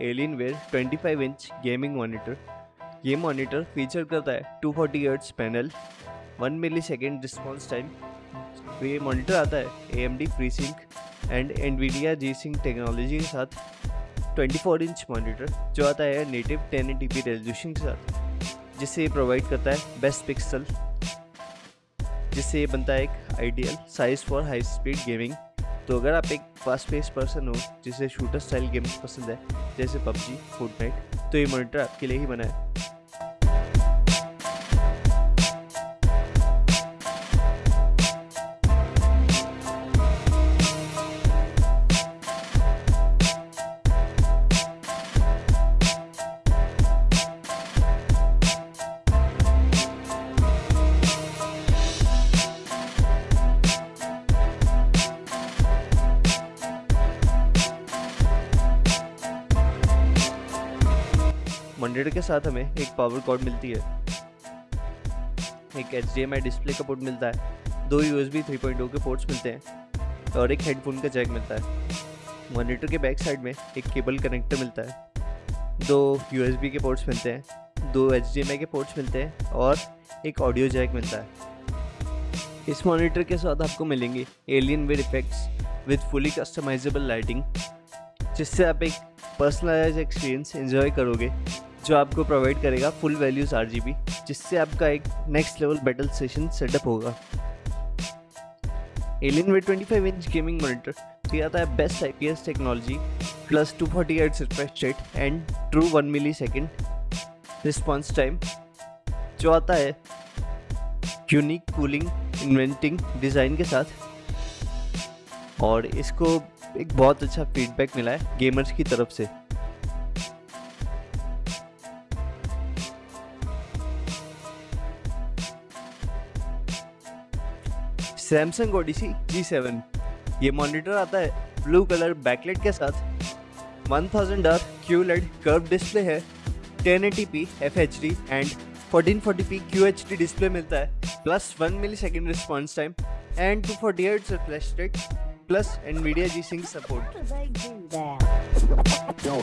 Where 25 inch gaming monitor ये monitor feature करता है 240 forty panel 1 millisecond response time ये मॉनिटर आता है A M D free sync and NVIDIA G sync technology के साथ 24 इंच मॉनिटर जो आता है नेटिव 1080p रेजोल्यूशन के साथ, जिससे ये प्रोवाइड करता है बेस्ट पिक्सल जिससे ये बनता है एक ideal size for high speed gaming तो अगर आप एक फास्ट पेस पर्सन हो, जिसे शूटर स्टाइल गेम्स पसंद है, जैसे पबजी फोर्टनाइट तो ये मॉनिटर आपके लिए ही बना है। मॉनिटर के साथ हमें एक पावर कॉर्ड मिलती है। एक एचडीएमआई डिस्प्ले का पोर्ट मिलता है। दो यू एस पॉइंट के पोर्ट्स मिलते हैं और एक हेडफोन का जैक मिलता है। मॉनिटर के बैक साइड में एक केबल कनेक्टर मिलता है। दो यू के पोर्ट्स मिलते हैं, दो एच के पोर्ट्स मिलते हैं और एक ऑडियो जैक मिलता है। इस मॉनिटर के साथ आपको मिलेंगे Alienware effects with fully customisable lighting जिससे आप एक पर्सनलाइज एक्सपीरियंस एंजॉय करोगे। जो आपको प्रोवाइड करेगा फुल वैल्यूज़ आर जिससे आपका एक next level battle session setup होगा। Alienware 25 inch gaming monitor तो आता है best IPS technology plus 240 forty eight refresh rate and true one millisecond response time जो आता है यूनिक कूलिंग इन्वेंटिंग डिज़ाइन के साथ। और इसको एक बहुत अच्छा फीडबैक मिला है गेमर्स की तरफ़ से। सैमसंग ओडिसी G7 ये मॉनिटर आता है ब्लू कलर बैकलेट के साथ। 1000 आर QLED कर्व डिस्प्ले है। 1080p FHD and 1440p QHD display मिलता है। Plus 1 millisecond response time and 240 Hz refresh rate plus NVIDIA G Sync support. How